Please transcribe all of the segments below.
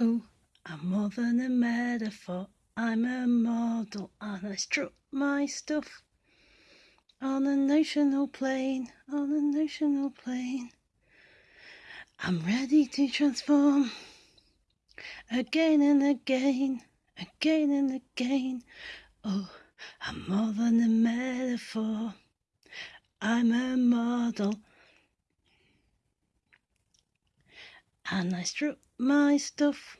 Oh, I'm more than a metaphor. I'm a model and I struck my stuff on a national plane, on a national plane. I'm ready to transform again and again, again and again. Oh, I'm more than a metaphor. I'm a model. And I struck my stuff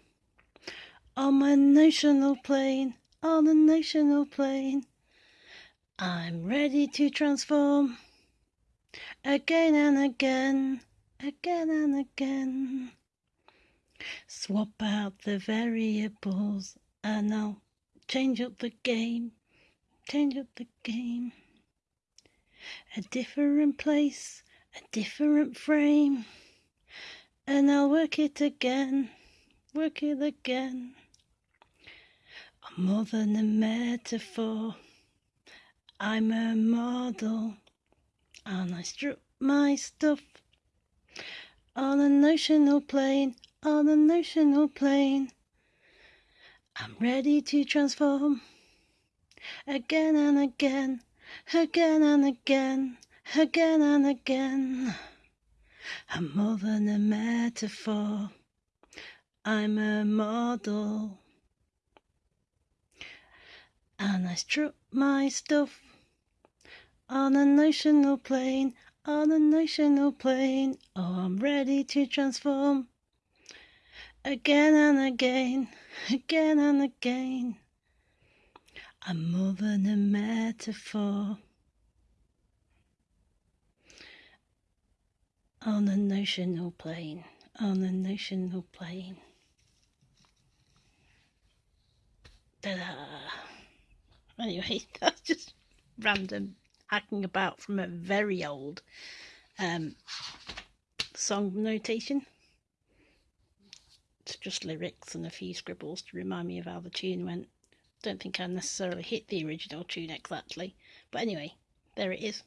on my national plane, on a national plane. I'm ready to transform again and again, again and again. Swap out the variables and I'll change up the game, change up the game. A different place, a different frame, and I'll work it again, work it again. I'm more than a metaphor. I'm a model, and I struck my stuff on a notional plane, on a notional plane. I'm ready to transform again and again, again and again, again and again. I'm more than a metaphor, I'm a model. And I struck my stuff on a national plane, on a national plane. Oh, I'm ready to transform again and again, again and again. I'm more than a metaphor on the national plane, on the national plane. Ta-da! Anyway, that's just random hacking about from a very old um, song notation. It's just lyrics and a few scribbles to remind me of how the tune went. Don't think I necessarily hit the original tune exactly, but anyway, there it is.